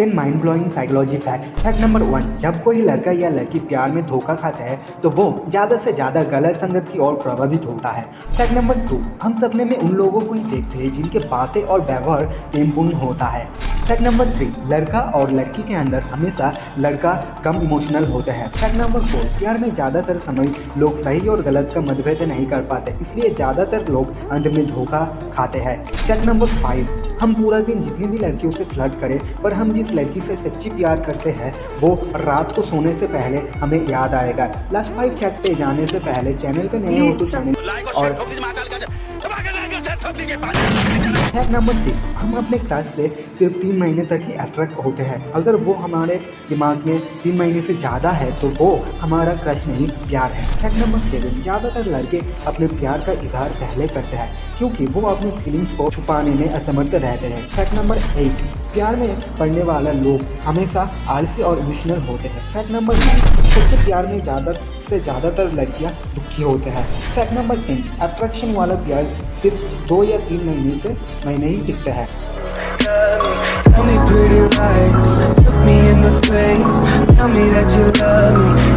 Ten mind blowing psychology facts fact number one जब कोई लड़का या लड़की प्यार में धोखा खाता है तो वो ज़्यादा से ज़्यादा गलत संगत की ओर प्रभावित होता है। फैक्ट नंबर टू हम सपने में उन लोगों को ही देखते हैं जिनके बातें और व्यवहार प्रेमपूर्ण होता है। फैक्ट नंबर थ्री लड़का और लड़की के अंदर हमेशा लड़का कम इमोशनल होता है। फैक्ट नंबर फोर प्यार में ज़्यादातर समय लोग सही और गलत का मतभेद नहीं कर पाते इसलिए ज़्यादातर लोग अंत में धोखा खाते हैं। फैक्ट नंबर फाइव हम पूरा दिन जितनी भी लड़कियों से फ्लर्ट करें पर हम जिस लड़की से सच्ची प्यार करते हैं वो रात को सोने से पहले हमें याद आएगा। लास्ट फाइव फैक्ट पे जाने से पहले चैनल पे नए हो तो चैनल और फैक्ट नंबर सिक्स हम अपने क्रश से सिर्फ़ तीन महीने तक ही अट्रैक्ट होते हैं। अगर वो हमारे दिमाग में तीन महीने से ज़्यादा है तो वो हमारा क्रश नहीं, प्यार है। फैक्ट नंबर सेवन ज़्यादातर लड़के अपने प्यार का इजहार पहले करते हैं, क्योंकि वो अपनी फीलिंग्स को छुपाने में असमर्थ रहते हैं। फैक्ट नंबर एट प्यार में पढ़ने वाला लोग हमेशा आलसी और इमोशनल होते हैं। फैक्ट नंबर नाइन सच्चे प्यार में ज़्यादा से ज़्यादातर लड़कियाँ दुखी होते हैं। फैक्ट नंबर टेन अट्रैक्शन वाला प्यार सिर्फ़ दो या तीन महीने से महीने ही टिकता है। Tell me pretty lies, look me in the face Tell me that you love me.